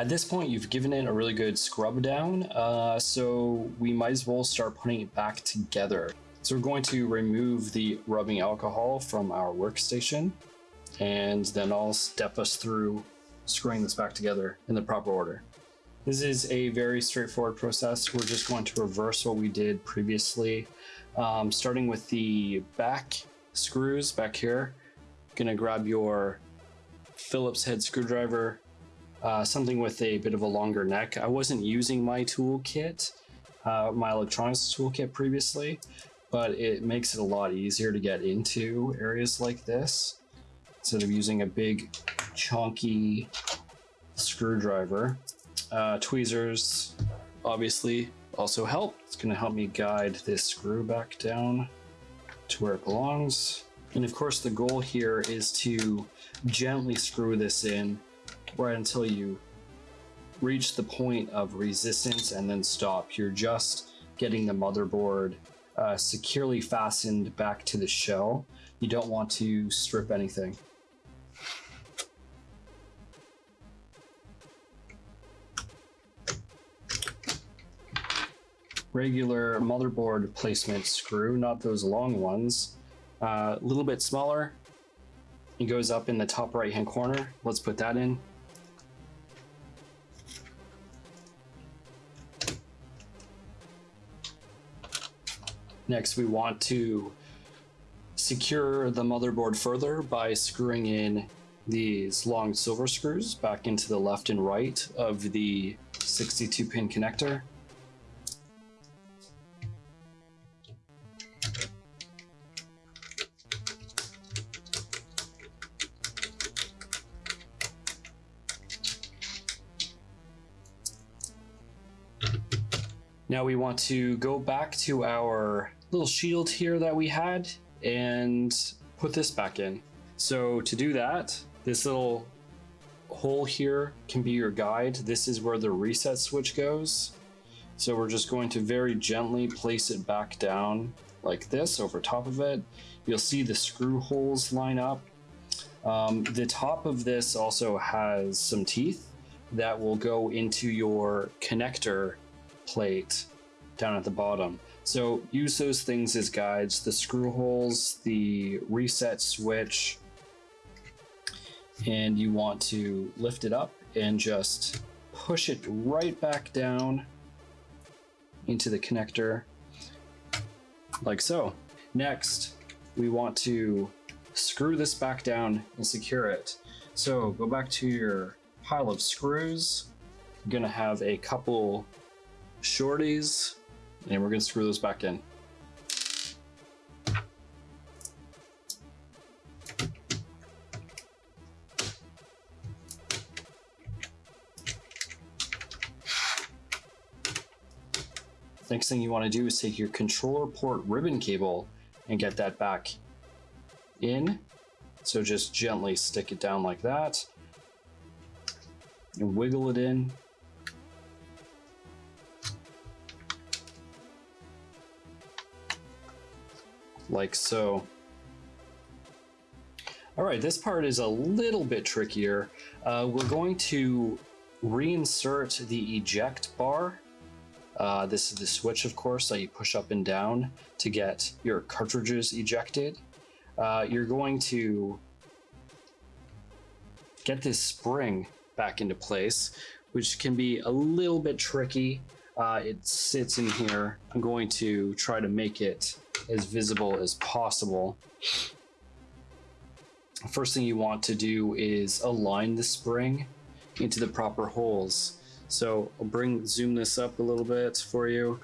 At this point, you've given it a really good scrub down, uh, so we might as well start putting it back together. So we're going to remove the rubbing alcohol from our workstation, and then I'll step us through screwing this back together in the proper order. This is a very straightforward process. We're just going to reverse what we did previously, um, starting with the back screws back here. Gonna grab your Phillips head screwdriver, uh, something with a bit of a longer neck. I wasn't using my toolkit, uh, my electronics toolkit previously, but it makes it a lot easier to get into areas like this instead of using a big chunky screwdriver. Uh, tweezers obviously also help. It's going to help me guide this screw back down to where it belongs. And of course the goal here is to gently screw this in right until you reach the point of resistance and then stop. You're just getting the motherboard uh, securely fastened back to the shell. You don't want to strip anything. regular motherboard placement screw, not those long ones. A uh, little bit smaller. It goes up in the top right hand corner. Let's put that in. Next, we want to secure the motherboard further by screwing in these long silver screws back into the left and right of the 62 pin connector. Now we want to go back to our little shield here that we had and put this back in. So to do that, this little hole here can be your guide. This is where the reset switch goes. So we're just going to very gently place it back down like this over top of it. You'll see the screw holes line up. Um, the top of this also has some teeth that will go into your connector plate down at the bottom. So use those things as guides, the screw holes, the reset switch, and you want to lift it up and just push it right back down into the connector like so. Next, we want to screw this back down and secure it. So go back to your pile of screws. You're gonna have a couple shorties, and we're going to screw those back in. Next thing you want to do is take your controller port ribbon cable and get that back in. So just gently stick it down like that and wiggle it in like so. All right, this part is a little bit trickier. Uh, we're going to reinsert the eject bar. Uh, this is the switch, of course, that you push up and down to get your cartridges ejected. Uh, you're going to get this spring back into place, which can be a little bit tricky. Uh, it sits in here. I'm going to try to make it as visible as possible. First thing you want to do is align the spring into the proper holes. So I'll bring zoom this up a little bit for you.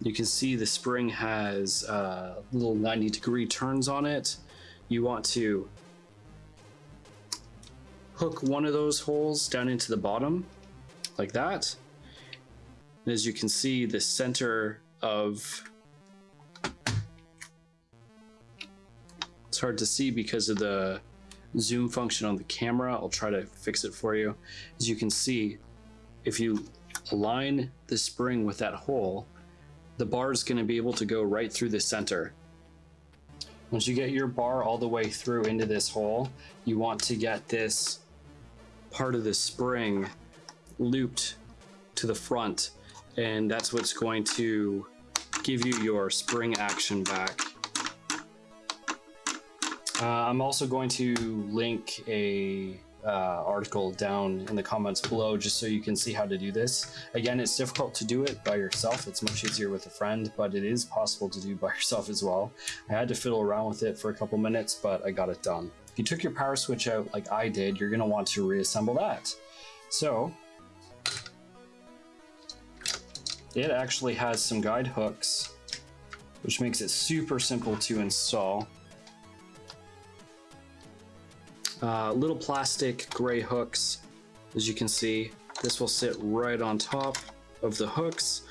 You can see the spring has uh, little 90 degree turns on it. You want to hook one of those holes down into the bottom like that. And as you can see, the center of It's hard to see because of the zoom function on the camera. I'll try to fix it for you. As you can see, if you align the spring with that hole, the bar is going to be able to go right through the center. Once you get your bar all the way through into this hole, you want to get this part of the spring looped to the front, and that's what's going to give you your spring action back. Uh, I'm also going to link a uh, article down in the comments below just so you can see how to do this. Again, it's difficult to do it by yourself. It's much easier with a friend, but it is possible to do by yourself as well. I had to fiddle around with it for a couple minutes, but I got it done. If you took your power switch out like I did, you're going to want to reassemble that. So it actually has some guide hooks, which makes it super simple to install. Uh, little plastic gray hooks, as you can see. This will sit right on top of the hooks,